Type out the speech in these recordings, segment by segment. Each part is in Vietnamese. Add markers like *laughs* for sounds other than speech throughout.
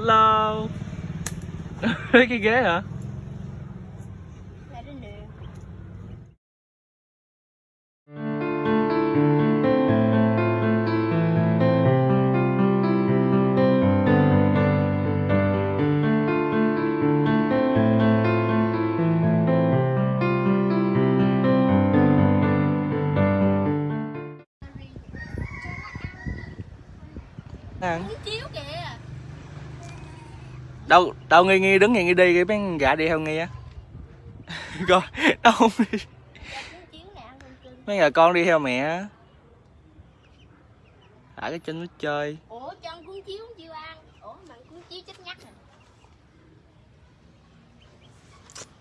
Hello cái ghế hả? Ăn chiếu kìa. Đâu đâu nghi nghi đứng nghi nghi đi cái mấy gã đi theo nghi á *laughs* coi đâu không đi mấy gà con đi theo mẹ á thả cái chân nó chơi Ủa chân cuốn chiếu không chịu ăn. Ủa mà cuốn chiếu chết nhắc rồi.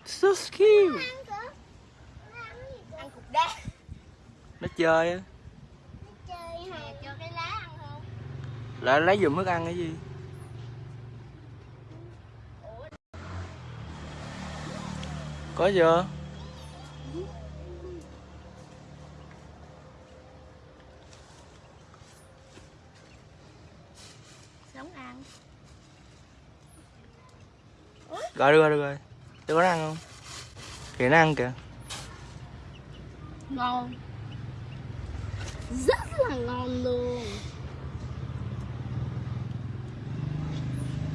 so cute Ăn cục đá. nó chơi á Chơi hả? Cho cái lá ăn không? lại lấy giùm thức ăn cái gì có chưa Sống ăn. rồi được rồi được rồi cho có ăn không kìa nó ăn kìa Ngon. Rất là ngon luôn.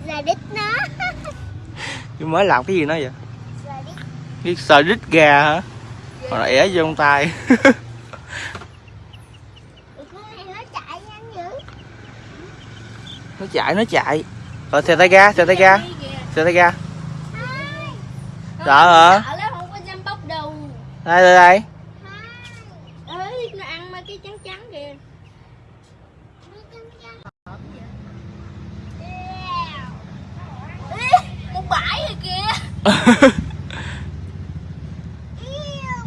Là đít nó. *laughs* nhưng mới làm cái gì nó vậy. Biết sờ đít gà hả? Hoặc là ẻ vô trong tay. *laughs* Nó chạy nó chạy. Rồi xè tay ga xè tay ga. Kìa. xè tay ga. Sợ hả? Sợ đây đây đây. Hai. Ê, nó *laughs* ăn mấy cái trắng trắng kìa. Ê, một bãi rồi kìa.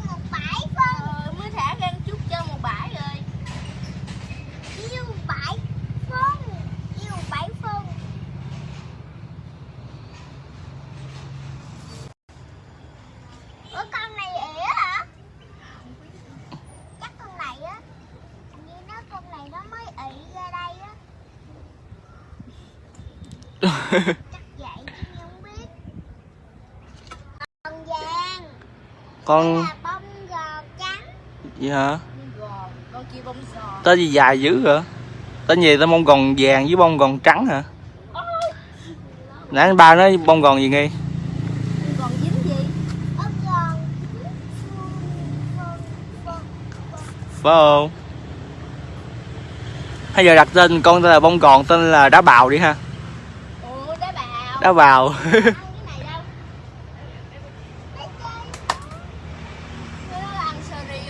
một bãi phân. Ờ, mới thả ra một chút cho một bãi rồi. Yêu bãi phân. Yêu bãi phân. Ủa con này ỉa hả? Chắc con này á. Hình như nó con này nó mới ị ra đây á. Chắc vậy chứ không biết. Con vàng. con bông trắng. gì hả con kia bông tên gì dài dữ vậy tên gì tên bông gòn vàng với bông gòn trắng hả nãy ba nói bông gòn gì nghi Còn dính gì? Ốc giòn. phải không hay giờ đặt tên con tên là bông gòn tên là đá bào đi ha sơ ri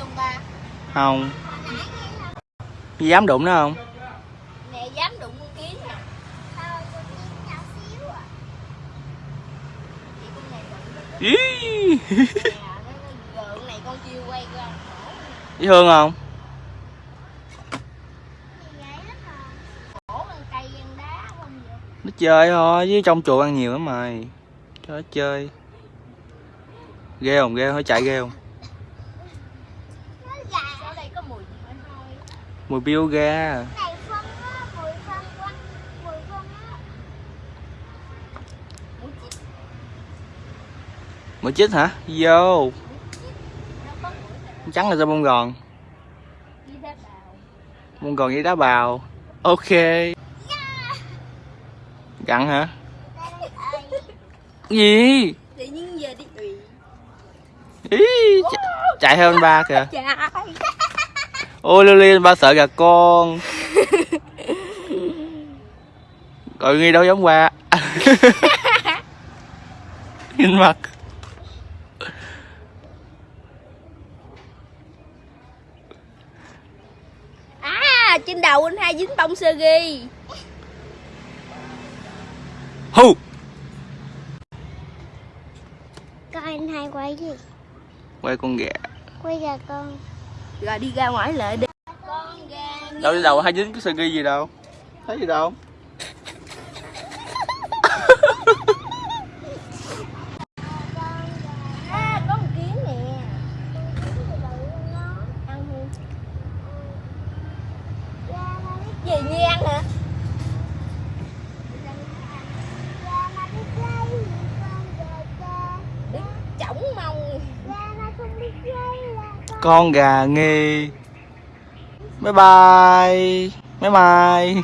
không. Dám đụng nó không? Mẹ dám đụng con kiến à. Ý. Dễ thương không Khổ ăn cây ăn đá không vậy? Nó chơi thôi với trong chuồng ăn nhiều lắm mày. Cho nó chơi. Ghê không? Ghê không chạy ghê không? Mùi biêu phải mùi chích, hả? Vô. Trắng là sao bông gòn? Bông gòn với đá bào. Ok gặn hả? Gì? Ý chạy, anh ba kìa. *laughs* Chạy. ôi lily anh ba sợ gà con. *laughs* Rồi nghi đâu giống qua *laughs* nhìn mặt. À, trên đầu anh hai dính bông sơ ghi. Coi anh hai quay gì? quay con gà Quay gà con. Rồi đi ra ngoài lại đi. Con gà. đâu đi đầu hai dính cái sơ ghi gì đâu thấy gì đâu *laughs* À? Gì Nhi ăn hả? Con gà nghe, bye bye. Bye bye.